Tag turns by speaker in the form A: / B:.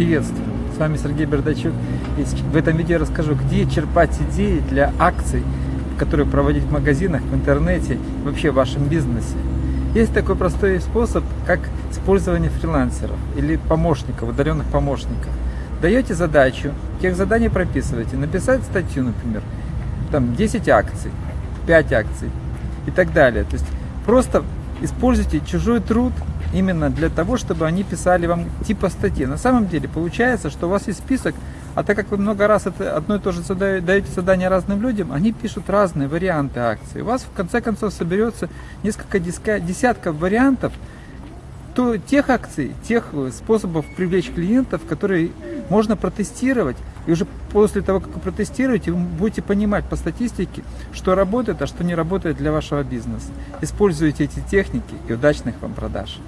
A: приветствую! С вами Сергей Бердачук. И в этом видео я расскажу, где черпать идеи для акций, которые проводить в магазинах, в интернете, вообще в вашем бизнесе. Есть такой простой способ, как использование фрилансеров или помощников, удаленных помощников. Даете задачу, тех заданий прописываете, написать статью, например, там 10 акций, 5 акций и так далее. То есть просто используйте чужой труд именно для того, чтобы они писали вам типа статьи. На самом деле получается, что у вас есть список, а так как вы много раз это одно и то же задаете, даете задание разным людям, они пишут разные варианты акций. У вас в конце концов соберется несколько десятков вариантов то, тех акций, тех способов привлечь клиентов, которые можно протестировать. И уже после того, как вы протестируете, вы будете понимать по статистике, что работает, а что не работает для вашего бизнеса. Используйте эти техники и удачных вам продаж.